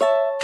you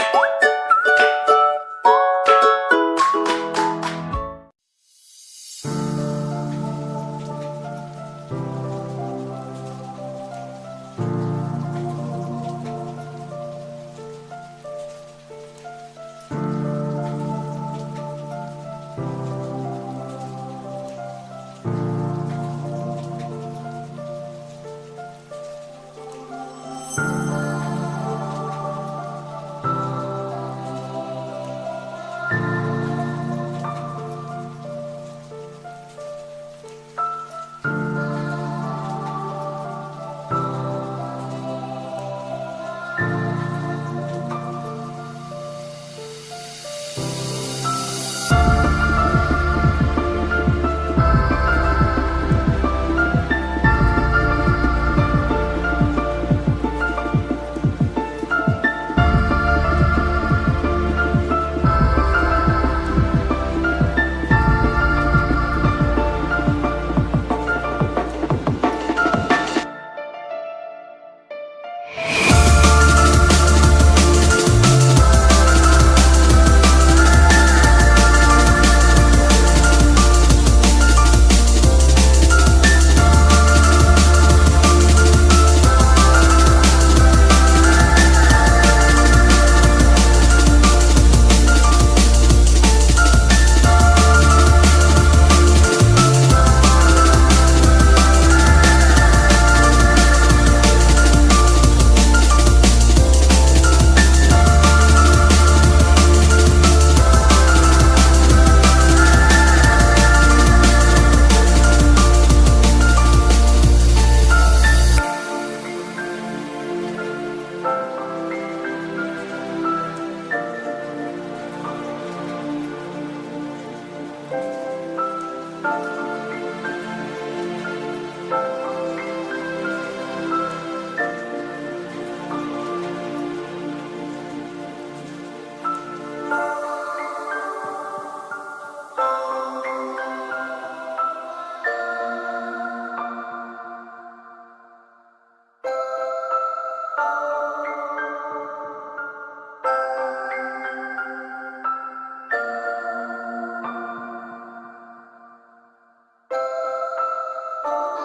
Oh.